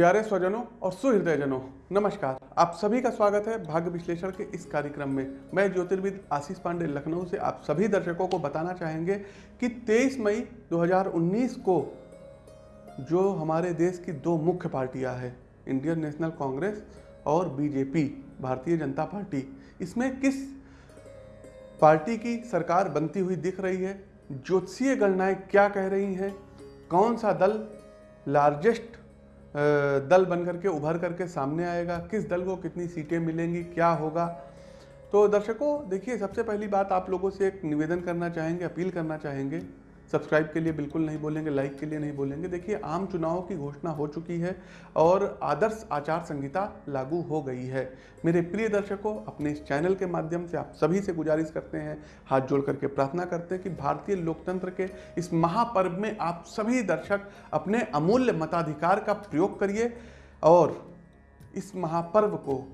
प्यारे स्वजनों और सुहृदयजनों, नमस्कार। आप सभी का स्वागत है भाग्य विश्लेषण के इस कार्यक्रम में। मैं ज्योतिर्विद आशीष पांडे लखनऊ से आप सभी दर्शकों को बताना चाहेंगे कि 23 मई 2019 को जो हमारे देश की दो मुख्य पार्टियाँ हैं, इंडियन नेशनल कांग्रेस और बीजेपी, भारतीय जनता पार्टी, इसमें किस पार्टी की सरकार बनती हुई दिख रही है, ज्योतिषीय गणनाएँ क्या कह रही हैं, कौन सा दल लार्जेस्ट दल बनकर के उभर करके सामने आएगा। किस दल को कितनी सीटें मिलेंगी, क्या होगा? तो दर्शकों, देखिए, सबसे पहली बात आप लोगों से एक निवेदन करना चाहेंगे, अपील करना चाहेंगे सब्सक्राइब के लिए बिल्कुल नहीं बोलेंगे लाइक के लिए नहीं बोलेंगे। देखिए, आम चुनाव की घोषणा हो चुकी है और आदर्श आचार संहिता लागू हो गई है। मेरे प्रिय दर्शकों, अपने इस चैनल के माध्यम से आप सभी से गुजारिश करते हैं, हाथ जोड़ करके प्रार्थना करते हैं कि भारतीय लोकतंत्र के इस महापर्व में आप सभी दर्शक अपने अमूल्य मताधिकार का प्रयोग करिए और इस महापर्व को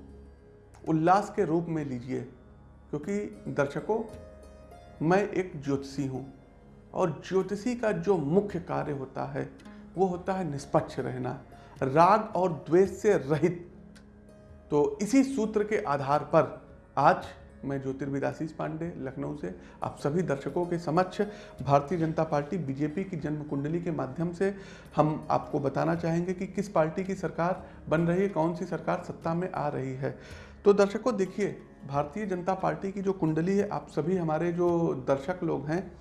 उल्लास के रूप में लीजिए। क्योंकि दर्शकों, मैं एक ज्योतिषी हूँ। और ज्योतिषी का जो मुख्य कार्य होता है, वो होता है निष्पक्ष रहना, राग और द्वेष से रहित। तो इसी सूत्र के आधार पर आज मैं ज्योतिर्विद आशीष पांडे, लखनऊ से, आप सभी दर्शकों के समक्ष भारतीय जनता पार्टी बीजेपी की जन्म कुंडली के माध्यम से हम आपको बताना चाहेंगे कि किस पार्टी की सरकार बन रही है, कौन सी सरकार सत्ता में आ रही है। तो दर्शकों, देखिए, भारतीय जनता पार्टी की जो कुंडली है, आप सभी हमारे जो दर्शक लोग हैं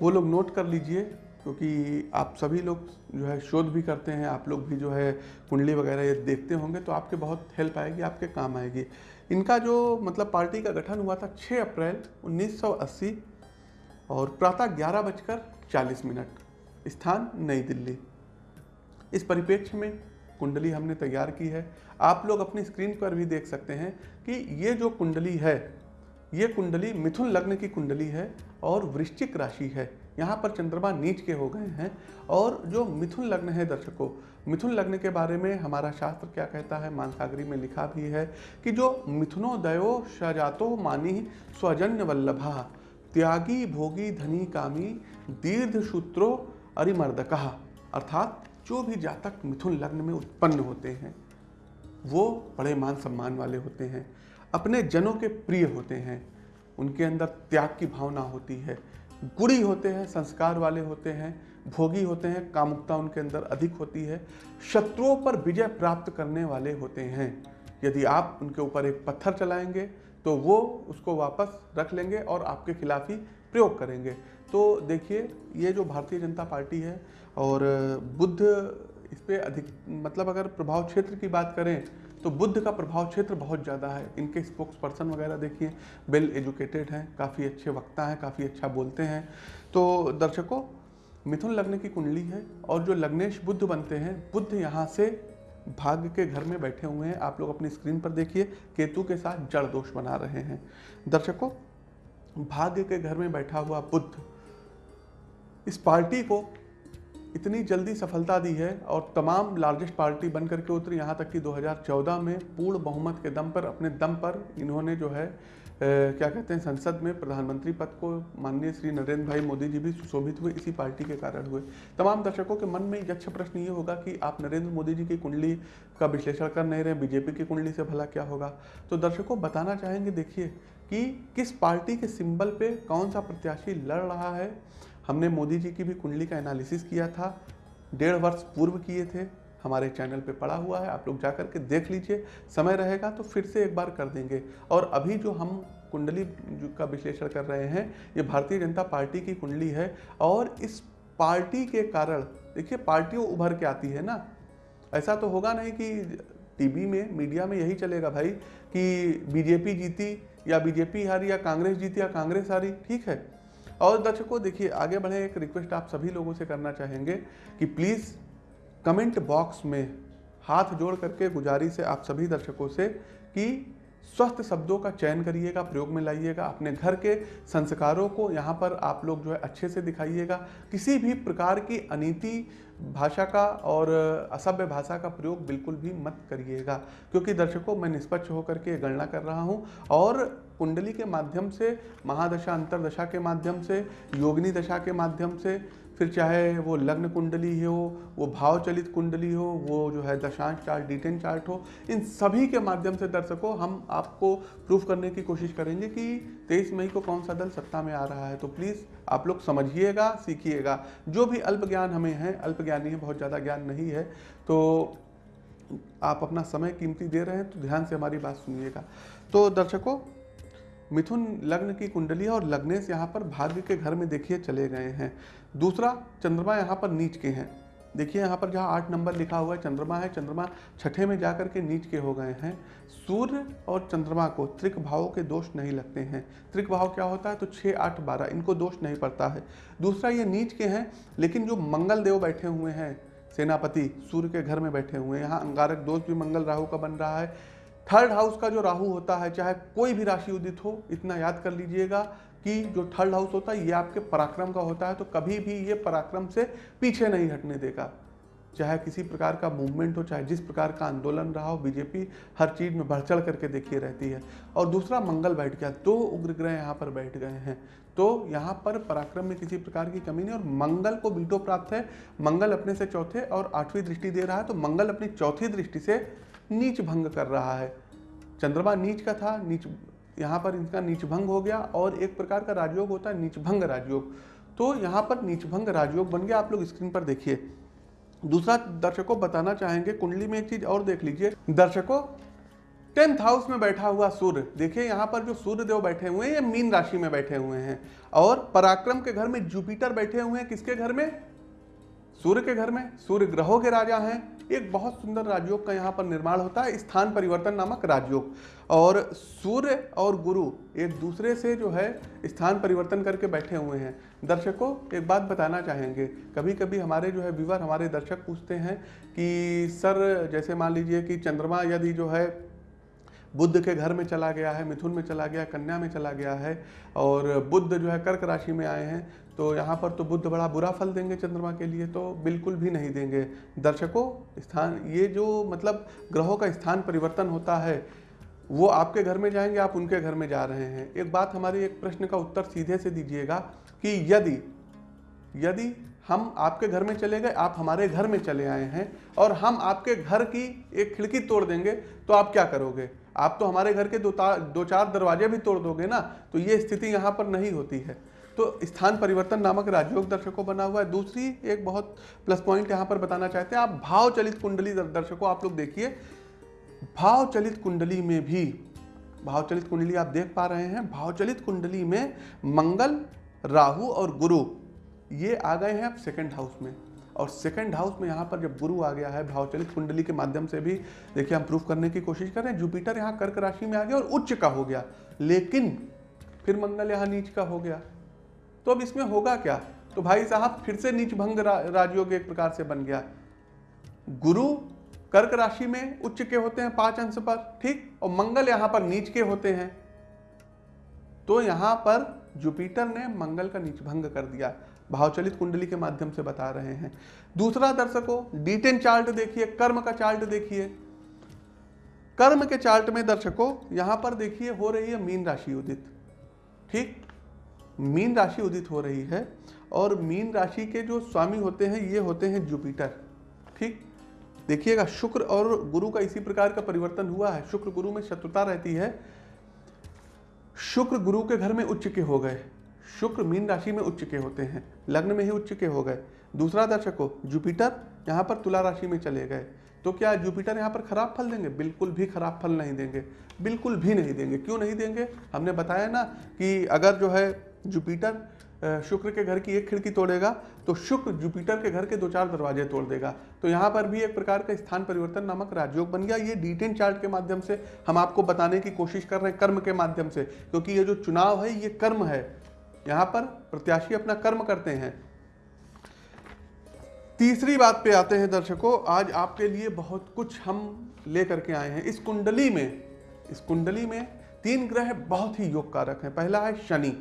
वो लोग नोट कर लीजिए, क्योंकि आप सभी लोग जो है शोध भी करते हैं, आप लोग भी जो है कुंडली वगैरह ये देखते होंगे तो आपके बहुत हेल्प आएगी, आपके काम आएगी। इनका जो मतलब पार्टी का गठन हुआ था 6 अप्रैल 1980 और प्रातः ग्यारह बजकर चालीस मिनट, स्थान नई दिल्ली। इस परिप्रेक्ष्य में कुंडली हमने तैयार की है। आप लोग अपनी स्क्रीन पर भी देख सकते हैं कि ये जो कुंडली है, ये कुंडली मिथुन लग्न की कुंडली है और वृश्चिक राशि है। यहाँ पर चंद्रमा नीच के हो गए हैं और जो मिथुन लग्न है दर्शकों, मिथुन लग्न के बारे में हमारा शास्त्र क्या कहता है? मानसागरी में लिखा भी है कि जो मिथुनोदयो सजातो मानी स्वजन्य वल्लभा, त्यागी भोगी धनी कामी, दीर्घ सूत्रो अरिमर्दका। अर्थात जो भी जातक मिथुन लग्न में उत्पन्न होते हैं, वो बड़े मान सम्मान वाले होते हैं, अपने जनों के प्रिय होते हैं। उनके अंदर त्याग की भावना होती है। गुड़ी होते हैं, संस्कार वाले होते हैं, भोगी होते हैं, कामुकता उनके अंदर अधिक होती है। शत्रुओं पर विजय प्राप्त करने वाले होते हैं। यदि आप उनके ऊपर एक पत्थर चलाएँगे तो वो उसको वापस रख लेंगे और आपके खिलाफ ही प्रयोग करेंगे। तो देखिए, ये जो भारतीय जनता पार्टी है और बुद्ध इस पर अधिक मतलब अगर प्रभाव क्षेत्र की बात करें तो बुद्ध का प्रभाव क्षेत्र बहुत ज़्यादा है। इनके स्पोक्स पर्सन वगैरह देखिए वेल एजुकेटेड हैं, काफ़ी अच्छे वक्ता हैं, काफ़ी अच्छा बोलते हैं। तो दर्शकों, मिथुन लग्न की कुंडली है और जो लग्नेश बुद्ध बनते हैं, बुद्ध यहाँ से भाग्य के घर में बैठे हुए हैं। आप लोग अपनी स्क्रीन पर देखिए, केतु के साथ जड़ दोष बना रहे हैं। दर्शकों, भाग्य के घर में बैठा हुआ बुद्ध, इस पार्टी को इतनी जल्दी सफलता दी है और तमाम लार्जेस्ट पार्टी बन करके उतरी यहाँ तक कि 2014 में पूर्ण बहुमत के दम पर अपने दम पर इन्होंने जो है ए, क्या कहते हैं संसद में प्रधानमंत्री पद को माननीय श्री नरेंद्र भाई मोदी जी भी सुशोभित हुए इसी पार्टी के कारण हुए। तमाम दर्शकों के मन में यक्ष प्रश्न ये होगा कि आप नरेंद्र मोदी जी की कुंडली का विश्लेषण कर नहीं रहे बीजेपी की कुंडली से भला क्या होगा? तो दर्शकों बताना चाहेंगे देखिए कि किस पार्टी के सिंबल पे कौन सा प्रत्याशी लड़ रहा है हमने मोदी जी की भी कुंडली का एनालिसिस किया था, डेढ़ वर्ष पूर्व किए थे, हमारे चैनल पे पड़ा हुआ है, आप लोग जा कर के देख लीजिए, समय रहेगा तो फिर से एक बार कर देंगे। और अभी जो हम कुंडली का विश्लेषण कर रहे हैं, ये भारतीय जनता पार्टी की कुंडली है और इस पार्टी के कारण, देखिए पार्टियों उभर के आती है ना। ऐसा तो होगा नहीं कि टीवी में, मीडिया में यही चलेगा भाई कि बीजेपी जीती या बीजेपी हारी या कांग्रेस जीती या कांग्रेस हारी, ठीक है। और दर्शकों, देखिए, आगे बढ़े एक रिक्वेस्ट आप सभी लोगों से करना चाहेंगे कि प्लीज़ कमेंट बॉक्स में हाथ जोड़ करके गुजारिश है आप सभी दर्शकों से कि स्वस्थ शब्दों का चयन करिएगा, प्रयोग में लाइएगा, अपने घर के संस्कारों को यहाँ पर आप लोग जो है अच्छे से दिखाइएगा, किसी भी प्रकार की अनिति भाषा का और असभ्य भाषा का प्रयोग बिल्कुल भी मत करिएगा, क्योंकि दर्शकों, मैं निष्पक्ष होकर के गणना कर रहा हूँ और कुंडली के माध्यम से, महादशा, अंतरदशा के माध्यम से, योगिनी दशा के माध्यम से, फिर चाहे वो लग्न कुंडली हो, वो भाव चलित कुंडली हो, वो जो है दशांश चार्ट, डिटेन चार्ट हो, इन सभी के माध्यम से दर्शकों हम आपको प्रूफ करने की कोशिश करेंगे कि तेईस मई को कौन सा दल सत्ता में आ रहा है। तो प्लीज़ आप लोग समझिएगा, सीखिएगा। जो भी अल्प ज्ञान हमें है, अल्प ज्ञानी है बहुत ज़्यादा ज्ञान नहीं है तो आप अपना समय कीमती दे रहे हैं तो ध्यान से हमारी बात सुनिएगा। तो दर्शकों मिथुन लग्न की कुंडली है और लग्नेश यहाँ पर भाग्य के घर में देखिए चले गए हैं। दूसरा, चंद्रमा यहाँ पर नीच के हैं। देखिए यहाँ पर जहाँ आठ नंबर लिखा हुआ है, चंद्रमा है, चंद्रमा छठे में जाकर के नीच के हो गए हैं। सूर्य और चंद्रमा को त्रिक भावों के दोष नहीं लगते हैं। त्रिक भाव क्या होता है? तो छः आठ, बारह, इनको दोष नहीं पड़ता है। दूसरा, ये नीच के हैं, लेकिन जो मंगल देव बैठे हुए हैं, सेनापति सूर्य के घर में बैठे हुए हैं। यहाँ अंगारक दोष भी मंगल राहु का बन रहा है। थर्ड हाउस का जो राहु होता है, चाहे कोई भी राशि उदित हो, इतना याद कर लीजिएगा कि जो थर्ड हाउस होता है, ये आपके पराक्रम का होता है तो कभी भी ये पराक्रम से पीछे नहीं हटने देगा। चाहे किसी प्रकार का मूवमेंट हो, चाहे जिस प्रकार का आंदोलन रहा हो बीजेपी हर चीज़ में बढ़ चढ़ करके देखिए रहती है। और दूसरा, मंगल बैठ गया, दो उग्र ग्रह यहाँ पर बैठ गए हैं। तो यहाँ पर पराक्रम में किसी प्रकार की कमी नहीं, और मंगल को बीटो प्राप्त है। मंगल अपने से चौथे और आठवीं दृष्टि दे रहा है तो मंगल अपनी चौथी दृष्टि से नीच भंग कर रहा है। चंद्रमा नीच का था, नीच, यहाँ पर इनका नीच भंग हो गया और एक प्रकार का राजयोग होता है, नीच भंग राजयोग। तो यहाँ पर नीच भंग राजयोग बन गया, आप लोग स्क्रीन पर देखिए। दूसरा दर्शकों बताना चाहेंगे, कुंडली में एक चीज़ और देख लीजिए। दर्शकों, टेंथ हाउस में बैठा हुआ सूर्य, देखिए यहाँ पर जो सूर्य देव बैठे हुए हैं, ये मीन राशि में बैठे हुए हैं। और पराक्रम के घर में जुपिटर बैठे हुए हैं, किसके घर में? सूर्य के घर में, सूर्य ग्रहों के राजा हैं। एक बहुत सुंदर राजयोग का यहाँ पर निर्माण होता है, स्थान परिवर्तन नामक राजयोग। और सूर्य और गुरु एक दूसरे से जो है, स्थान परिवर्तन करके बैठे हुए हैं। दर्शकों, एक बात बताना चाहेंगे कभी कभी हमारे जो है विवर हमारे दर्शक पूछते हैं कि, सर, जैसे मान लीजिए कि चंद्रमा यदि जो है बुद्ध के घर में चला गया है, मिथुन में चला गया, कन्या में चला गया है और बुद्ध जो है कर्क राशि में आए हैं तो यहाँ पर तो बुद्ध बड़ा बुरा फल देंगे चंद्रमा के लिए तो बिल्कुल भी नहीं देंगे। दर्शकों, स्थान, ये जो मतलब ग्रहों का स्थान परिवर्तन होता है, वो आपके घर में जाएँगे, आप उनके घर में जा रहे हैं। एक बात हमारी, एक प्रश्न का उत्तर सीधे से दीजिएगा कि यदि यदि हम आपके घर में चले गए, आप हमारे घर में चले आए हैं और हम आपके घर की एक खिड़की तोड़ देंगे तो आप क्या करोगे? आप तो हमारे घर के दो दो चार दरवाजे भी तोड़ दोगे ना तो ये स्थिति यहाँ पर नहीं होती है। तो स्थान परिवर्तन नामक राजयोग दर्शकों बना हुआ है। दूसरी एक बहुत प्लस पॉइंट यहाँ पर बताना चाहते हैं, आप भाव चलित कुंडली दर्शकों, आप लोग देखिए। भाव चलित कुंडली में भी, भाव चलित कुंडली आप देख पा रहे हैं, भाव चलित कुंडली में मंगल, राहु और गुरु, ये आ गए हैं अब सेकंड हाउस में। और सेकंड हाउस में यहाँ पर जब गुरु आ गया है भावचलित कुंडली के माध्यम से भी देखिए हम प्रूफ करने की कोशिश कर रहे हैं। जुपिटर यहाँ कर्क राशि में आ गया और उच्च का हो गया लेकिन फिर मंगल यहाँ नीच का हो गया। तो अब इसमें होगा क्या? तो भाई साहब फिर से नीच भंग रा, राजयोग एक प्रकार से बन गया। गुरु कर्क राशि में उच्च के होते हैं पाँच अंश पर ठीक? और मंगल यहाँ पर नीच के होते हैं। तो यहाँ पर जुपिटर ने मंगल का नीच भंग कर दिया। भावचलित कुंडली के माध्यम से बता रहे हैं। दूसरा दर्शकों डीटेन चार्ट देखिए, कर्म का चार्ट देखिए। कर्म के चार्ट में दर्शकों, यहाँ पर देखिए, हो रही है मीन राशि उदित। ठीक? मीन राशि उदित हो रही है और मीन राशि के जो स्वामी होते हैं, ये होते हैं जुपिटर। ठीक? देखिएगा, शुक्र और गुरु का इसी प्रकार का परिवर्तन हुआ है। शुक्र गुरु में शत्रुता रहती है शुक्र गुरु के घर में उच्च के हो गए। शुक्र मीन राशि में उच्च के होते हैं। लग्न में ही उच्च के हो गए। दूसरा दर्शक हो, जुपिटर यहाँ पर तुला राशि में चले गए। तो क्या जुपिटर यहाँ पर खराब फल देंगे? बिल्कुल भी खराब फल नहीं देंगे। बिल्कुल भी नहीं देंगे। क्यों नहीं देंगे? हमने बताया ना कि अगर जो है जुपिटर शुक्र के घर की एक खिड़की तोड़ेगा तो शुक्र जुपिटर के घर के दो चार दरवाजे तोड़ देगा। तो यहाँ पर भी एक प्रकार का स्थान परिवर्तन नामक राजयोग बन गया। ये डिटेन चार्ट के माध्यम से हम आपको बताने की कोशिश कर रहे हैं कर्म के माध्यम से, क्योंकि ये जो चुनाव है, ये कर्म है। यहाँ पर प्रत्याशी अपना कर्म करते हैं। तीसरी बात पे आते हैं दर्शकों। आज आपके लिए बहुत कुछ हम लेकर के आए हैं। इस कुंडली में, इस कुंडली में तीन ग्रह बहुत ही योग कारक हैं। पहला है शनि।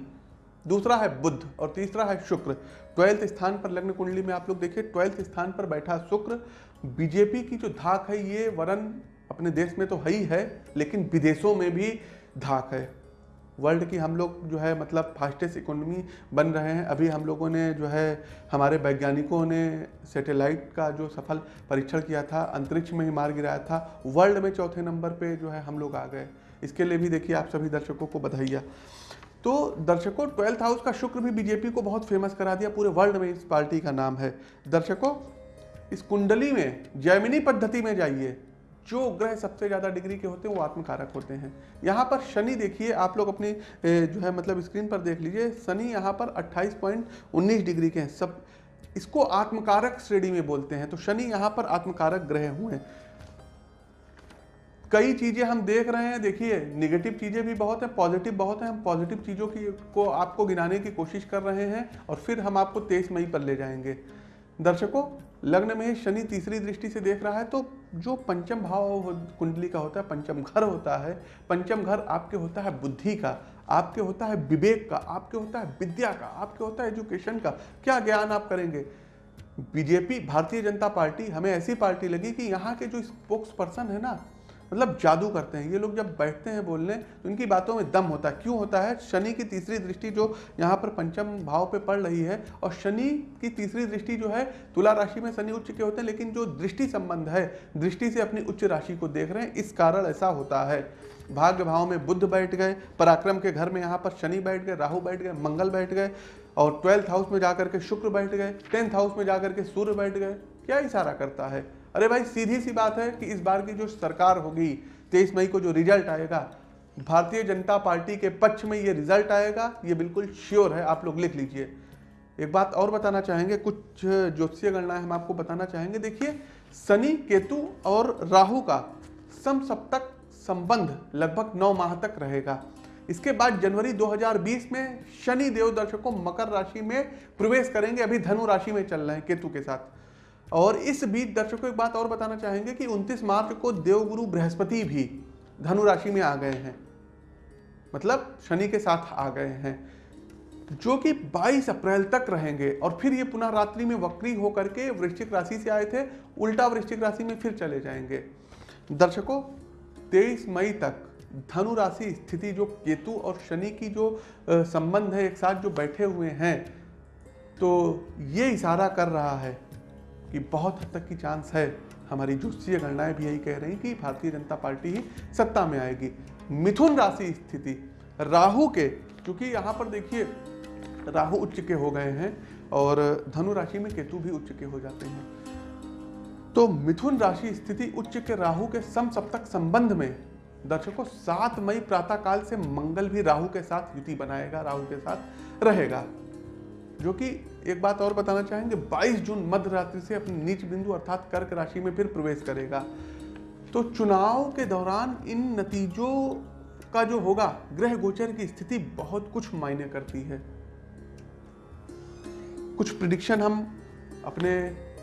दूसरा है बुद्ध और तीसरा है शुक्र। ट्वेल्थ स्थान पर लग्न कुंडली में आप लोग देखिए, ट्वेल्थ स्थान पर बैठा शुक्र। बीजेपी की जो धाक है, ये वरन अपने देश में तो है ही है, लेकिन विदेशों में भी धाक है। वर्ल्ड की हम लोग जो है मतलब फास्टेस्ट इकोनॉमी बन रहे हैं। अभी हम लोगों ने जो है, हमारे वैज्ञानिकों ने सैटेलाइट का जो सफल परीक्षण किया था, अंतरिक्ष में ही मार गिराया था वर्ल्ड में चौथे नंबर पे जो है हम लोग आ गए। इसके लिए भी देखिए आप सभी दर्शकों को बधाइया। तो दर्शकों, ट्वेल्थ हाउस का शुक्र भी बीजेपी को बहुत फ़ेमस करा दिया। पूरे वर्ल्ड में इस पार्टी का नाम है। दर्शकों, इस कुंडली में, जैमिनी पद्धति में जाइए। जो ग्रह सबसे ज़्यादा डिग्री के होते हैं, वो आत्मकारक होते हैं। यहाँ पर शनि देखिए, आप लोग अपनी जो है मतलब स्क्रीन पर देख लीजिए। शनि यहाँ पर 28.19 डिग्री के हैं। सब, इसको आत्मकारक श्रेणी में बोलते हैं। तो शनि यहाँ पर आत्मकारक ग्रह हुए कई चीज़ें हम देख रहे हैं, देखिए निगेटिव चीज़ें भी बहुत हैं पॉजिटिव बहुत हैं, हम पॉजिटिव चीज़ों की, को, आपको गिनाने की कोशिश कर रहे हैं और फिर हम आपको तेईस मई पर ले जाएँगे। दर्शकों, लग्न में शनि तीसरी दृष्टि से देख रहा है तो जो पंचम भाव कुंडली का होता है, पंचम घर होता है, पंचम घर आपके होता है बुद्धि का, आपके होता है विवेक का, आपके होता है विद्या का, आपके होता है एजुकेशन का, क्या ज्ञान आप करेंगे? बीजेपी, भारतीय जनता पार्टी, हमें ऐसी पार्टी लगी कि यहाँ के जो स्पोक्स पर्सन है ना मतलब जादू करते हैं। ये लोग जब बैठते हैं बोलने तो इनकी बातों में दम होता है। क्यों होता है? शनि की तीसरी दृष्टि जो यहाँ पर पंचम भाव पे पड़ रही है, और शनि की तीसरी दृष्टि जो है, तुला राशि में शनि उच्च के होते हैं, लेकिन जो दृष्टि संबंध है, दृष्टि से अपनी उच्च राशि को देख रहे हैं, इस कारण ऐसा होता है। भाग्य भाव में बुद्ध बैठ गए, पराक्रम के घर में यहाँ पर शनि बैठ गए, राहु बैठ गए, मंगल बैठ गए, और ट्वेल्थ हाउस में जाकर के शुक्र बैठ गए, टेंथ हाउस में जाकर के सूर्य बैठ गए। क्या इशारा करता है? अरे भाई, सीधी सी बात है कि इस बार की जो सरकार होगी, तेईस मई को जो रिज़ल्ट आएगा, भारतीय जनता पार्टी के पक्ष में ये रिज़ल्ट आएगा, ये बिल्कुल श्योर है, आप लोग लिख लीजिए। एक बात और बताना चाहेंगे, कुछ ज्योतिषीय गणना हम आपको बताना चाहेंगे। देखिए, शनि, केतु और राहु का सम सप्तक संबंध लगभग नौ माह तक रहेगा। इसके बाद जनवरी 2020 में शनि देव दर्शकों मकर राशि में प्रवेश करेंगे, अभी धनु राशि में चल रहे हैं केतु के साथ। और इस बीच दर्शकों एक बात और बताना चाहेंगे कि 29 मार्च को देवगुरु बृहस्पति भी धनु राशि में आ गए हैं। मतलब शनि के साथ आ गए हैं। जो कि 22 अप्रैल तक रहेंगे और फिर ये पुनः रात्रि में वक्री होकर के वृश्चिक राशि से आए थे, उल्टा वृश्चिक राशि में फिर चले जाएँगे। दर्शकों 23 मई तक धनु राशि स्थिति जो केतु और शनि की जो संबंध है, एक साथ जो बैठे हुए हैं तो ये इशारा कर रहा है कि बहुत हद तक की चांस है। हमारी ज्योतिषीय गणनाएँ भी यही कह रही कि भारतीय जनता पार्टी ही सत्ता में आएगी। मिथुन राशि स्थिति, राहु के, क्योंकि यहाँ पर देखिए, राहु उच्च के हो गए हैं और धनु राशि में केतु भी उच्च के हो जाते हैं। तो मिथुन राशि स्थिति उच्च के, राहु के सम सप्तक संबंध में दर्शकों, सात मई प्रातः काल से मंगल भी राहु के साथ युति बनाएगा, राहु के साथ रहेगा। जो कि एक बात और बताना चाहेंगे 22 जून मध्य रात्रि से अपनी नीच बिंदु अर्थात कर्क राशि में फिर प्रवेश करेगा। तो चुनाव के दौरान इन नतीजों का जो होगा, ग्रह गोचर की स्थिति बहुत कुछ मायने करती है। कुछ प्रिडिक्शन हम अपने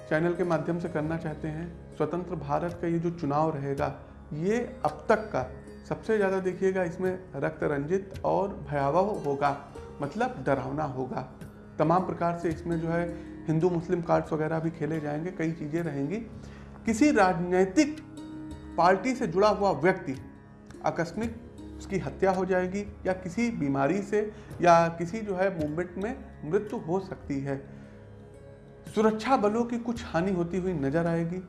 चैनल के माध्यम से करना चाहते हैं। स्वतंत्र भारत का ये जो चुनाव रहेगा, ये अब तक का सबसे ज़्यादा देखिएगा, इसमें रक्त रंजित और भयावह होगा मतलब डरावना होगा। तमाम प्रकार से इसमें जो है हिंदू, मुस्लिम कार्ड्स वगैरह भी खेले जाएँगे, कई चीज़ें रहेंगी। किसी राजनीतिक पार्टी से जुड़ा हुआ व्यक्ति आकस्मिक उसकी हत्या हो जाएगी या किसी बीमारी से या किसी जो है मूवमेंट में मृत्यु हो सकती है। सुरक्षा बलों की कुछ हानि होती हुई नज़र आएगी।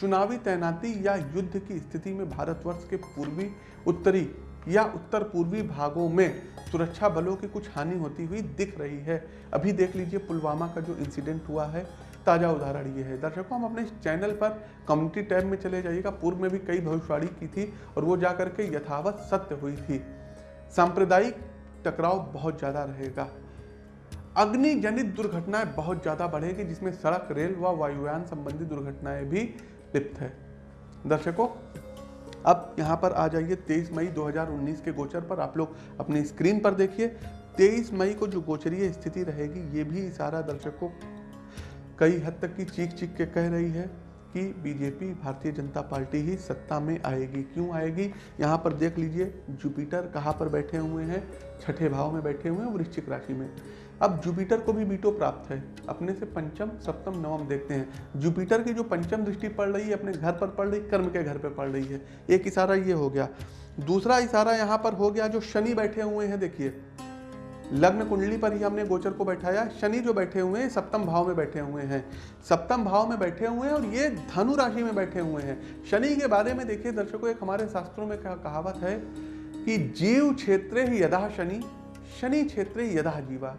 चुनावी तैनाती या युद्ध की स्थिति में भारतवर्ष के पूर्वी, उत्तरी या उत्तर पूर्वी भागों में सुरक्षा बलों की कुछ हानि होती हुई दिख रही है। अभी देख लीजिए पुलवामा का जो इंसिडेंट हुआ है, ताज़ा उदाहरण ये है। दर्शकों, हम अपने चैनल पर कम्युनिटी टैब में चले जाइएगा। पूर्व में भी कई भविष्यवाणी की थी और वो जाकर के यथावत सत्य हुई थी। सांप्रदायिक टकराव बहुत ज़्यादा रहेगा। अग्नि जनित दुर्घटनाएँ बहुत ज़्यादा बढ़ेगी, जिसमें सड़क, रेल व वायुयान संबंधी दुर्घटनाएँ भी लिप्त है। दर्शकों अब यहाँ पर आ जाइए 23 मई 2019 के गोचर पर। आप लोग अपनी स्क्रीन पर देखिए। 23 मई को जो गोचरीय स्थिति रहेगी, ये भी इशारा दर्शकों कई हद तक की चीख चीख के कह रही है कि बीजेपी, भारतीय जनता पार्टी ही सत्ता में आएगी। क्यों आएगी? यहाँ पर देख लीजिए, जुपिटर कहाँ पर बैठे हुए हैं? छठे भाव में बैठे हुए हैं, वृश्चिक राशि में। अब जुपिटर को भी बीटो प्राप्त है। अपने से पंचम, सप्तम, नवम देखते हैं। जुपिटर की जो पंचम दृष्टि पड़ रही है, अपने घर पर पड़ रही, कर्म के घर पर पड़ रही है। एक इशारा ये हो गया। दूसरा इशारा यहाँ पर हो गया, जो शनि बैठे हुए हैं, देखिए। लग्न कुंडली पर ही हमने गोचर को बैठाया। शनि जो बैठे हुए हैं, सप्तम भाव में बैठे हुए हैं। सप्तम भाव में बैठे हुए हैं और ये धनु राशि में बैठे हुए हैं। शनि के बारे में देखिए, दर्शकों, एक हमारे शास्त्रों में कहावत है कि जीव क्षेत्र ही यदा शनि शनि क्षेत्र यदा जीवा।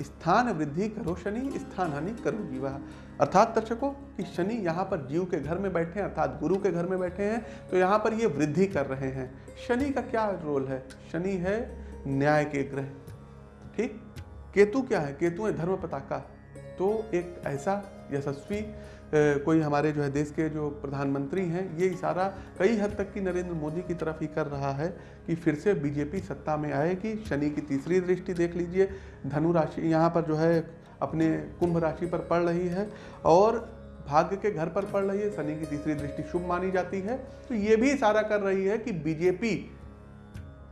स्थान वृद्धि करो, शनि स्थान हानि करो विवाह। अर्थात दर्शकों, कि शनि यहाँ पर जीव के घर में बैठे हैं, अर्थात गुरु के घर में बैठे हैं तो यहाँ पर ये वृद्धि कर रहे हैं। शनि का क्या रोल है? शनि है न्याय के ग्रह। ठीक? केतु क्या है? केतु है धर्म पताका। तो एक ऐसा यशस्वी कोई हमारे जो है देश के जो प्रधानमंत्री हैं, ये इशारा कई हद तक कि नरेंद्र मोदी की तरफ़ ही कर रहा है कि फिर से बीजेपी सत्ता में आएगी शनि की तीसरी दृष्टि देख लीजिए। धनु राशि यहाँ पर जो है अपने कुंभ राशि पर पड़ रही है और भाग्य के घर पर पड़ रही है, शनि की तीसरी दृष्टि शुभ मानी जाती है। तो ये भी इशारा कर रही है कि बीजेपी,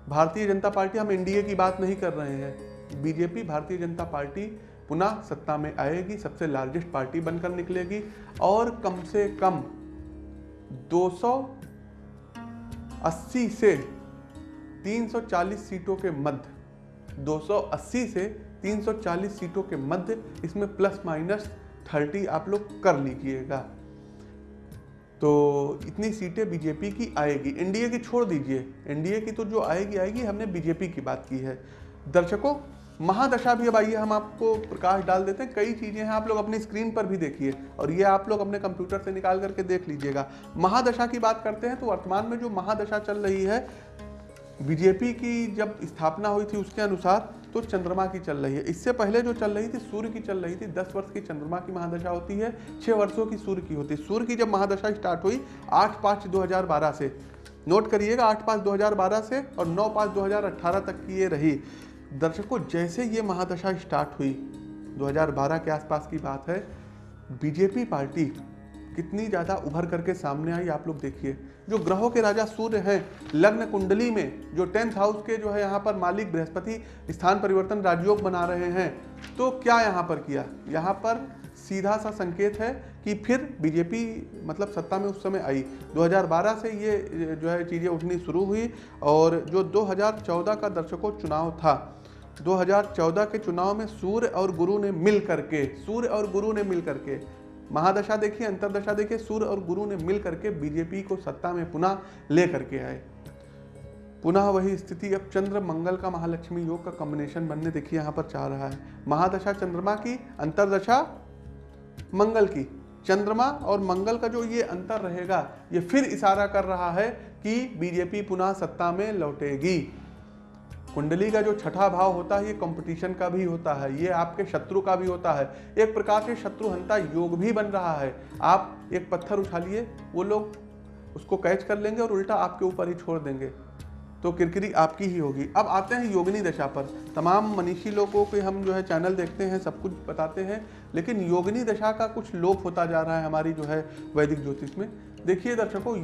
भारतीय जनता पार्टी, हम एनडीए की बात नहीं कर रहे हैं। बीजेपी, भारतीय जनता पार्टी पुनः सत्ता में आएगी, सबसे लार्जेस्ट पार्टी बनकर निकलेगी और कम से कम 280 से 340 सीटों के मध्य 280 से 340 सीटों के मध्य इसमें प्लस माइनस 30 आप लोग कर लीजिएगा। तो इतनी सीटें बीजेपी की आएगी। एनडीए की छोड़ दीजिए। एनडीए की तो जो आएगी आएगी। हमने बीजेपी की बात की है। दर्शकों महादशा भी, अब आइए हम आपको प्रकाश डाल देते हैं। कई चीज़ें हैं, आप लोग अपनी स्क्रीन पर भी देखिए और ये आप लोग अपने कंप्यूटर से निकाल करके देख लीजिएगा। महादशा की बात करते हैं तो वर्तमान में जो महादशा चल रही है, बीजेपी की जब स्थापना हुई थी उसके अनुसार तो चंद्रमा की चल रही है। इससे पहले जो चल रही थी, सूर्य की चल रही थी, दस वर्ष की चंद्रमा की महादशा होती है छः वर्षों की सूर्य की होती है। सूर्य की जब महादशा स्टार्ट हुई, आठ पाँच दो हज़ार बारह से। नोट करिएगा, आठ पाँच दो हज़ार बारह से और नौ पाँच दो तक की ये रही। दर्शकों जैसे ये महादशा स्टार्ट हुई 2012 के आसपास की बात है, बीजेपी पार्टी कितनी ज़्यादा उभर करके सामने आई आप लोग देखिए। जो ग्रहों के राजा सूर्य हैं, लग्न कुंडली में, जो टेंथ हाउस के जो है यहाँ पर मालिक, बृहस्पति स्थान परिवर्तन राजयोग बना रहे हैं तो क्या यहाँ पर किया? यहाँ पर सीधा सा संकेत है कि फिर बीजेपी मतलब सत्ता में उस समय आई। 2012 से ये, जो है चीज़ें उठनी शुरू हुई और जो 2014 का दर्शकों चुनाव था 2014 के चुनाव में सूर्य और गुरु ने मिल करके, सूर्य और गुरु ने मिल करके, महादशा देखिए, अंतरदशा देखिए, सूर्य और गुरु ने मिल करके बीजेपी को सत्ता में पुनः ले करके आए। पुनः वही स्थिति, अब चंद्र मंगल का महालक्ष्मी योग का कॉम्बिनेशन बनने देखिए, यहाँ पर चाह रहा है। महादशा चंद्रमा की, अंतरदशा मंगल की। चंद्रमा और मंगल का जो ये अंतर रहेगा, ये फिर इशारा कर रहा है कि बीजेपी पुनः सत्ता में लौटेगी। कुंडली का जो छठा भाव होता है, ये कंपटीशन का भी होता है, ये आपके शत्रु का भी होता है। एक प्रकार से शत्रुहंता योग भी बन रहा है। आप एक पत्थर उठा लिए वो लोग उसको कैच कर लेंगे और उल्टा आपके ऊपर ही छोड़ देंगे। तो किरकिरी आपकी ही होगी। अब आते हैं योगिनी दशा पर। तमाम मनीषी लोगों के हम जो है चैनल देखते हैं, सब कुछ बताते हैं, लेकिन योगिनी दशा का कुछ लोप होता जा रहा है हमारी जो है वैदिक ज्योतिष में। देखिए दर्शकों,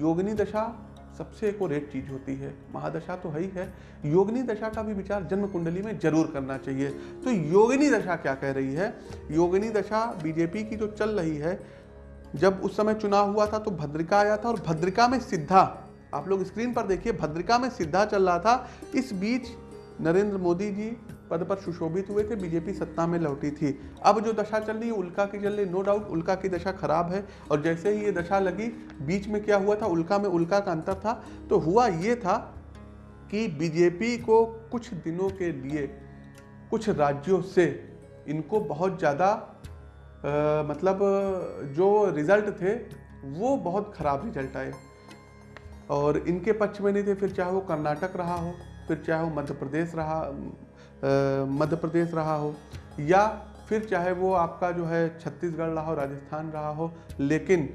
योगिनी दशा सबसे एक और एक चीज़ होती है, महादशा तो है ही है। योगिनी दशा का भी विचार जन्म कुंडली में ज़रूर करना चाहिए। तो योगिनी दशा क्या कह रही है? योगिनी दशा बीजेपी की जो चल रही है, जब उस समय चुनाव हुआ था तो भद्रिका आया था और भद्रिका में सिद्धा, आप लोग स्क्रीन पर देखिए, भद्रिका में सिद्धा चल रहा था। इस बीच नरेंद्र मोदी जी पद पर सुशोभित हुए थे, बीजेपी सत्ता में लौटी थी। अब जो दशा चल रही है, उल्का की चल रही नो डाउट उल्का की दशा खराब है। और जैसे ही ये दशा लगी, बीच में क्या हुआ था? उल्का में उल्का का अंतर था। तो हुआ ये था कि बीजेपी को कुछ दिनों के लिए, कुछ राज्यों से इनको बहुत ज़्यादा मतलब जो रिज़ल्ट थे, वो बहुत ख़राब रिज़ल्ट आए। और इनके पक्ष में नहीं थे, फिर चाहे वो कर्नाटक रहा हो, फिर चाहे वो मध्य प्रदेश रहा मध्य प्रदेश रहा हो, या फिर चाहे वो आपका जो है छत्तीसगढ़ रहा हो, राजस्थान रहा हो, लेकिन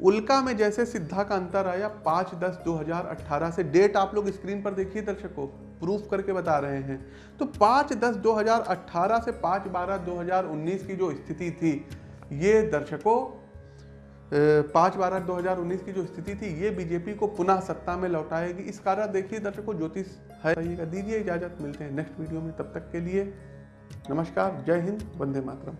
उल्का में जैसे सिद्धा का अंतर आया पाँच दस दो हज़ार अट्ठारह से, डेट आप लोग स्क्रीन पर देखिए दर्शकों, प्रूफ करके बता रहे हैं। तो पाँच दस दो हज़ार अट्ठारह से पाँच बारह दो हज़ार उन्नीस की जो स्थिति थी, ये दर्शकों पाँच बारह दो हज़ार उन्नीस की जो स्थिति थी, ये बीजेपी को पुनः सत्ता में लौटाएगी। इस कारण देखिए दर्शकों, ज्योतिष है। दीजिए इजाज़त, मिलते हैं नेक्स्ट वीडियो में। तब तक के लिए नमस्कार, जय हिंद, वंदे मातरम।